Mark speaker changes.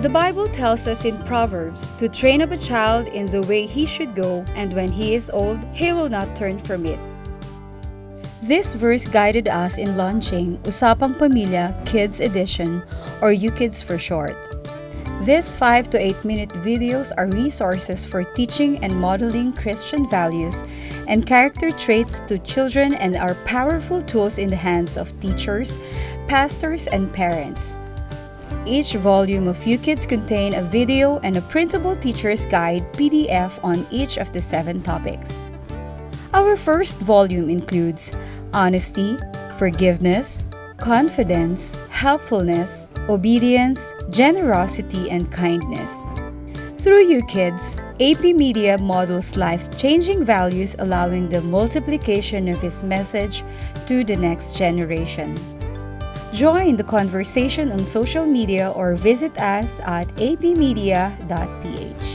Speaker 1: The Bible tells us in Proverbs to train up a child in the way he should go, and when he is old, he will not turn from it. This verse guided us in launching Usapang Pamilya Kids Edition, or UKids for short. These 5 to 8 minute videos are resources for teaching and modeling Christian values and character traits to children and are powerful tools in the hands of teachers, pastors, and parents. Each volume of UKids contain a video and a printable teacher's guide PDF on each of the seven topics. Our first volume includes honesty, forgiveness, confidence, helpfulness, obedience, generosity, and kindness. Through UKids, AP Media models life-changing values allowing the multiplication of his message to the next generation. Join the conversation on social media or visit us at apmedia.ph.